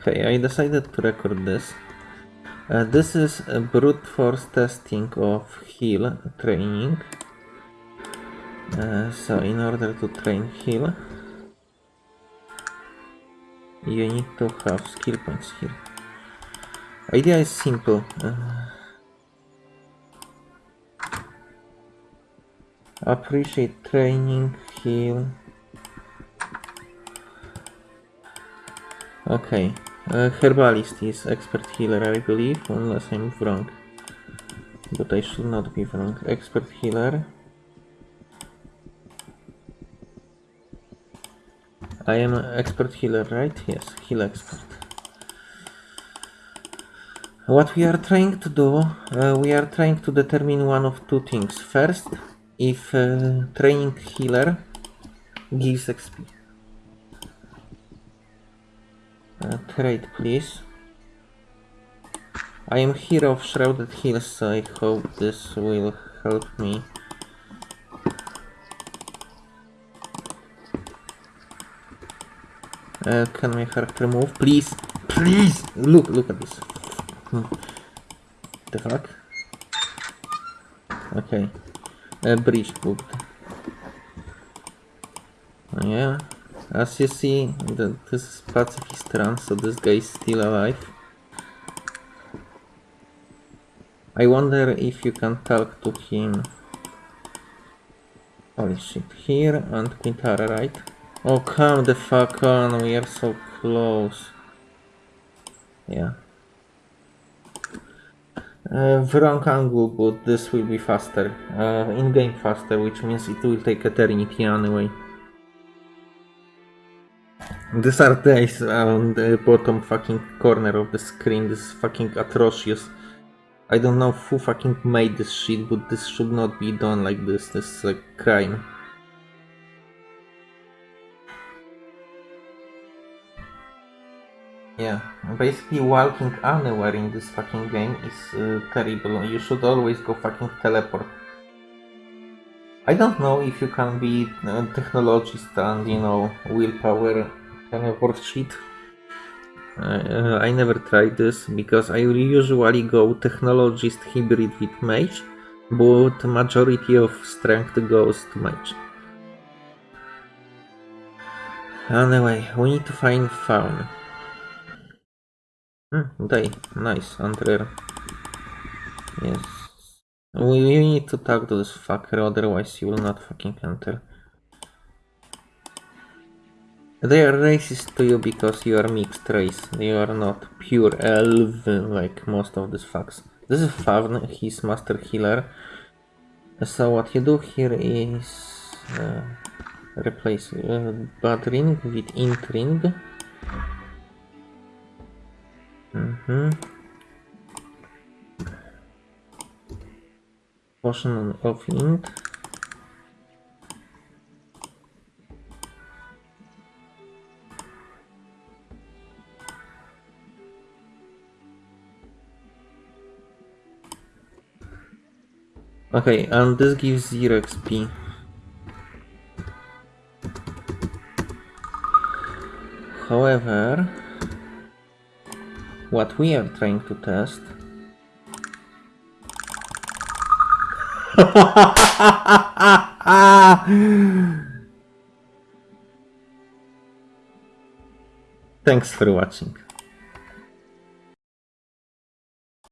Okay, I decided to record this. Uh, this is a brute force testing of heal training. Uh, so in order to train heal, you need to have skill points here. Idea is simple. Uh, appreciate training, heal. Okay, uh, Herbalist is expert healer, I believe, unless I'm wrong. But I should not be wrong. Expert healer. I am expert healer, right? Yes, heal expert. What we are trying to do, uh, we are trying to determine one of two things. First, if uh, training healer gives XP. Uh, trade, please. I am hero of Shrouded Hills, so I hope this will help me. Uh, can my character move? Please! Please! Look, look at this. Hmm. The fuck? Okay. Uh, breach booked. Yeah. As you see, the, this is pacifist run, so this guy is still alive. I wonder if you can talk to him. Holy shit, here and Quintarra, right? Oh, come the fuck on, we are so close. Yeah. Uh, wrong angle, but this will be faster. Uh, in-game faster, which means it will take eternity anyway. These are days on the bottom fucking corner of the screen. This is fucking atrocious. I don't know who fucking made this shit, but this should not be done like this. This is a crime. Yeah, basically walking anywhere in this fucking game is uh, terrible. You should always go fucking teleport. I don't know if you can be a technologist and, you know, willpower kind of worksheet. Uh, I never tried this because I usually go technologist hybrid with mage, but majority of strength goes to mage. Anyway, we need to find faun. Hmm, day, nice, and rare. Yes. We, we need to talk to this fucker, otherwise you will not fucking enter. They are racist to you because you are mixed race. You are not pure elf like most of these fucks. This is Favn, he's master healer. So what you do here is uh, replace uh, bad ring with int ring. Mm -hmm. Potion of int. Okay, and this gives 0 XP. However, what we are trying to test Thanks for watching.